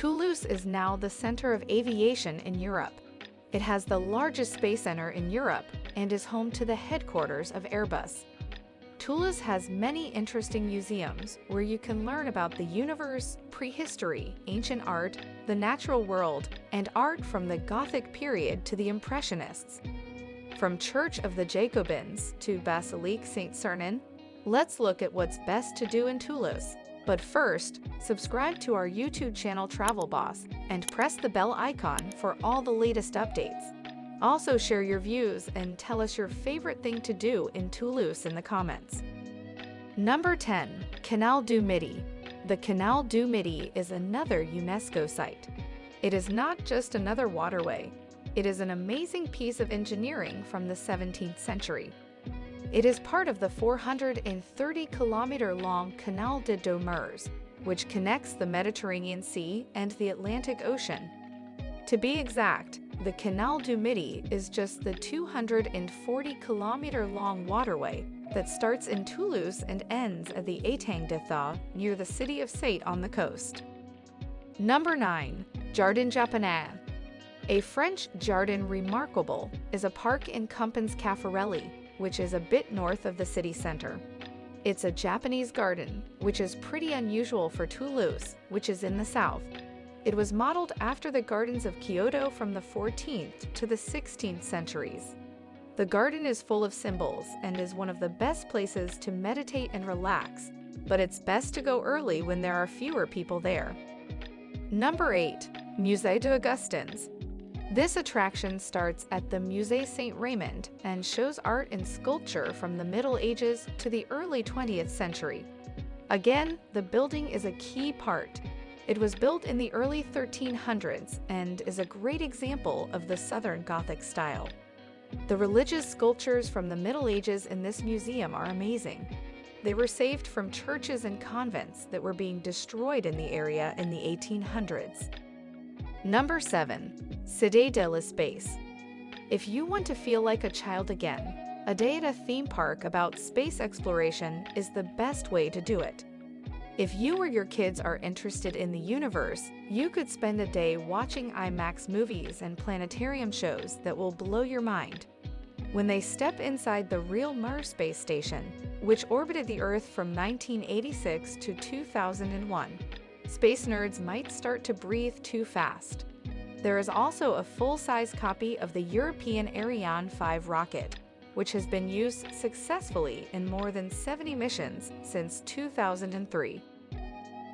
Toulouse is now the center of aviation in Europe. It has the largest space center in Europe and is home to the headquarters of Airbus. Toulouse has many interesting museums where you can learn about the universe, prehistory, ancient art, the natural world, and art from the Gothic period to the Impressionists. From Church of the Jacobins to Basilique Saint-Sernin, let's look at what's best to do in Toulouse. But first, subscribe to our YouTube channel Travel Boss and press the bell icon for all the latest updates. Also share your views and tell us your favorite thing to do in Toulouse in the comments. Number 10. Canal du Midi. The Canal du Midi is another UNESCO site. It is not just another waterway, it is an amazing piece of engineering from the 17th century. It is part of the 430-kilometer-long Canal de Deux which connects the Mediterranean Sea and the Atlantic Ocean. To be exact, the Canal du Midi is just the 240-kilometer-long waterway that starts in Toulouse and ends at the Étang de Thau near the city of Sète on the coast. Number 9. Jardin Japonais A French Jardin Remarquable is a park in Compans Caffarelli, which is a bit north of the city center. It's a Japanese garden, which is pretty unusual for Toulouse, which is in the south. It was modeled after the gardens of Kyoto from the 14th to the 16th centuries. The garden is full of symbols and is one of the best places to meditate and relax, but it's best to go early when there are fewer people there. Number 8. Musée d'Augustins this attraction starts at the Musée Saint-Raymond and shows art and sculpture from the Middle Ages to the early 20th century. Again, the building is a key part. It was built in the early 1300s and is a great example of the Southern Gothic style. The religious sculptures from the Middle Ages in this museum are amazing. They were saved from churches and convents that were being destroyed in the area in the 1800s. Number 7. Cité de l'Espace If you want to feel like a child again, a day at a theme park about space exploration is the best way to do it. If you or your kids are interested in the universe, you could spend a day watching IMAX movies and planetarium shows that will blow your mind. When they step inside the real Mir space station, which orbited the Earth from 1986 to 2001, space nerds might start to breathe too fast. There is also a full-size copy of the European Ariane 5 rocket, which has been used successfully in more than 70 missions since 2003.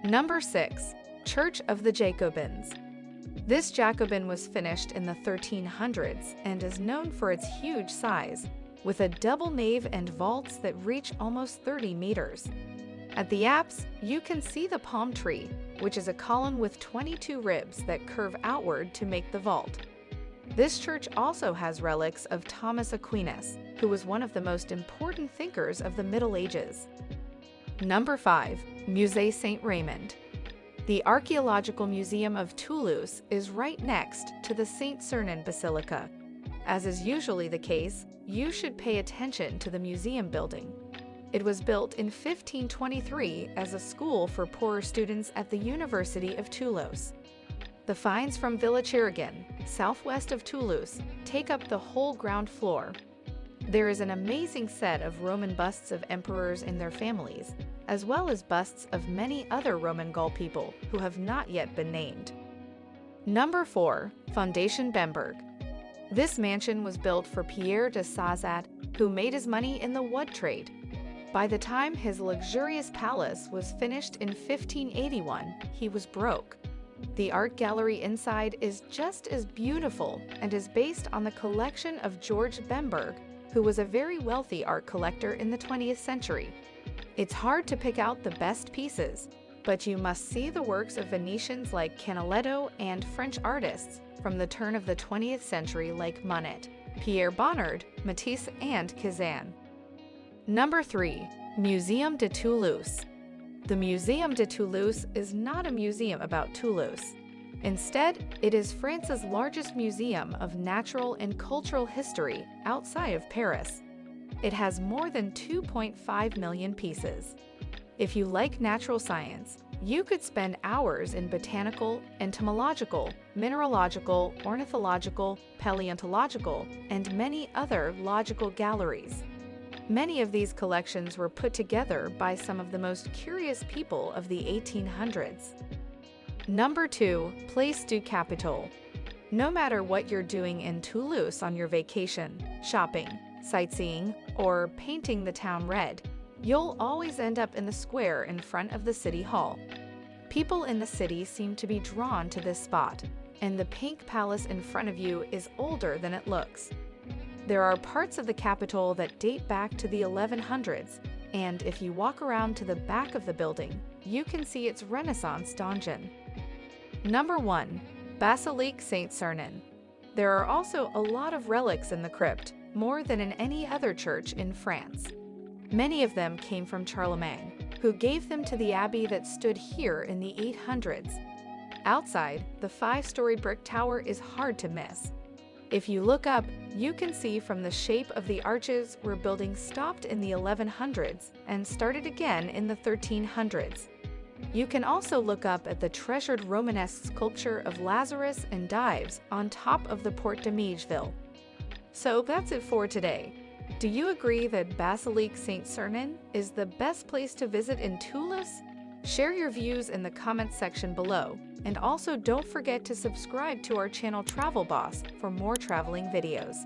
Number 6. Church of the Jacobins This Jacobin was finished in the 1300s and is known for its huge size, with a double nave and vaults that reach almost 30 meters. At the apse, you can see the palm tree, which is a column with 22 ribs that curve outward to make the vault. This church also has relics of Thomas Aquinas, who was one of the most important thinkers of the Middle Ages. Number 5. Musée Saint-Raymond The Archaeological Museum of Toulouse is right next to the Saint-Sernin Basilica. As is usually the case, you should pay attention to the museum building. It was built in 1523 as a school for poorer students at the University of Toulouse. The finds from Villa Chiragan, southwest of Toulouse, take up the whole ground floor. There is an amazing set of Roman busts of emperors and their families, as well as busts of many other Roman Gaul people who have not yet been named. Number 4. Foundation Bemberg This mansion was built for Pierre d'Assézat, who made his money in the wood trade by the time his luxurious palace was finished in 1581, he was broke. The art gallery inside is just as beautiful and is based on the collection of George Bemberg, who was a very wealthy art collector in the 20th century. It's hard to pick out the best pieces, but you must see the works of Venetians like Canaletto and French artists from the turn of the 20th century like Monet, Pierre Bonnard, Matisse, and Cezanne. Number 3. Museum de Toulouse The Museum de Toulouse is not a museum about Toulouse. Instead, it is France's largest museum of natural and cultural history outside of Paris. It has more than 2.5 million pieces. If you like natural science, You could spend hours in botanical, entomological, mineralogical, ornithological, paleontological, and many other logical galleries. Many of these collections were put together by some of the most curious people of the 1800s. Number 2. Place du Capitole No matter what you're doing in Toulouse on your vacation, shopping, sightseeing, or painting the town red, you'll always end up in the square in front of the City Hall. People in the city seem to be drawn to this spot, and the pink palace in front of you is older than it looks. There are parts of the Capitol that date back to the 1100s, and if you walk around to the back of the building, you can see its Renaissance donjon. Number 1. Basilique Saint-Sernin There are also a lot of relics in the crypt, more than in any other church in France. Many of them came from Charlemagne, who gave them to the abbey that stood here in the 800s. Outside, the five-story brick tower is hard to miss. If you look up, you can see from the shape of the arches where buildings stopped in the 1100s and started again in the 1300s. You can also look up at the treasured Romanesque sculpture of Lazarus and Dives on top of the Porte de Miégeville. So that's it for today. Do you agree that Basilique Saint-Sernin is the best place to visit in Toulouse? Share your views in the comments section below, and also don't forget to subscribe to our channel Travel Boss for more traveling videos.